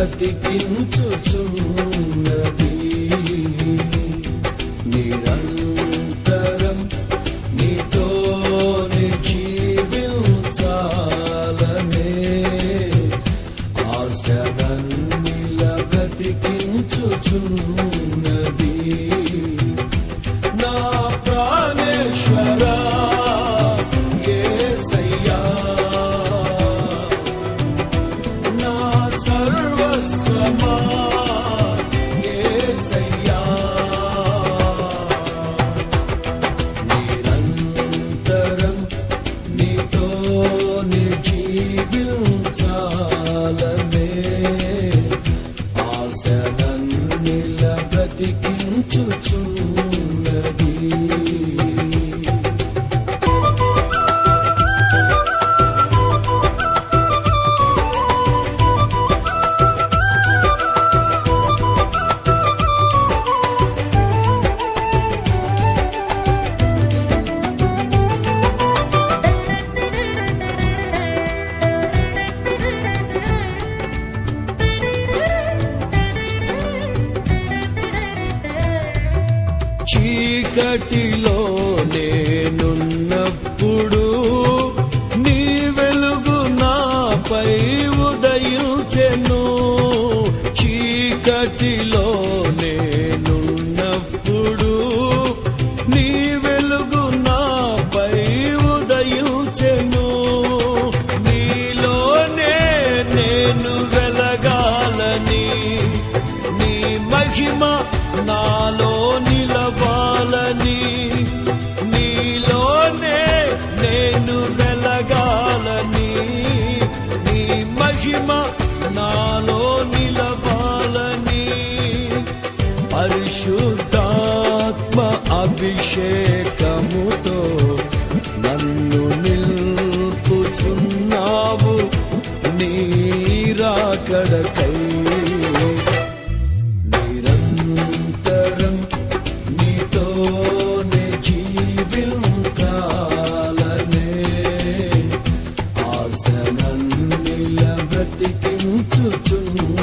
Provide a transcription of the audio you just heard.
బ్రతికించుచున్నది నిరంతరం నీతోనే జీవించాలనే ఆశరన్నిల బ్రతికించుచున్నది నా ప్రాణేశ్వరా నీతోనే జీవించాలనే ఆశనన్నిల బ్రతికించుచున్నది చీకటిలో నేనున్నప్పుడు నీ వెలుగు నాపై ఉదయించెను. చీకటిలో నేనున్నప్పుడు నీ వెలుగు నాపై ఉదయించెను. నీలోనే నేను వెలగాలని నీ మహిమ నాలో నిలవాలని నీలోనే నేను వెలగాలని. నీ మహిమ నాలో నిలవాలని. పరిశుద్ధాత్మ అభిషేకముతో నన్ను నిల్పుచున్నావు. నీరాకడకై tuntun.